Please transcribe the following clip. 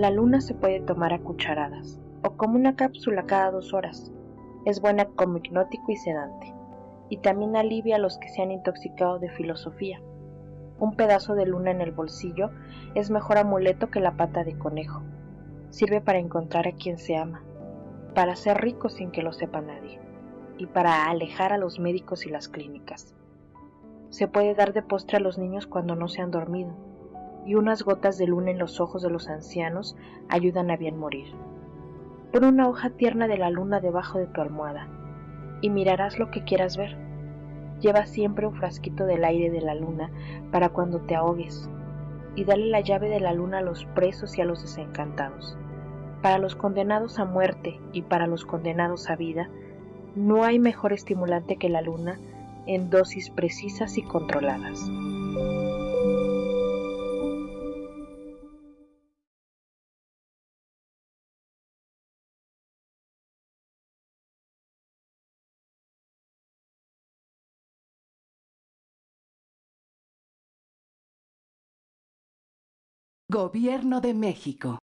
La luna se puede tomar a cucharadas o como una cápsula cada dos horas. Es buena como hipnótico y sedante, y también alivia a los que se han intoxicado de filosofía. Un pedazo de luna en el bolsillo es mejor amuleto que la pata de conejo. Sirve para encontrar a quien se ama, para ser rico sin que lo sepa nadie, y para alejar a los médicos y las clínicas. Se puede dar de postre a los niños cuando no se han dormido, y unas gotas de luna en los ojos de los ancianos ayudan a bien morir. Pon una hoja tierna de la luna debajo de tu almohada, y mirarás lo que quieras ver. Lleva siempre un frasquito del aire de la luna para cuando te ahogues, y dale la llave de la luna a los presos y a los desencantados. Para los condenados a muerte y para los condenados a vida, no hay mejor estimulante que la luna en dosis precisas y controladas. Gobierno de México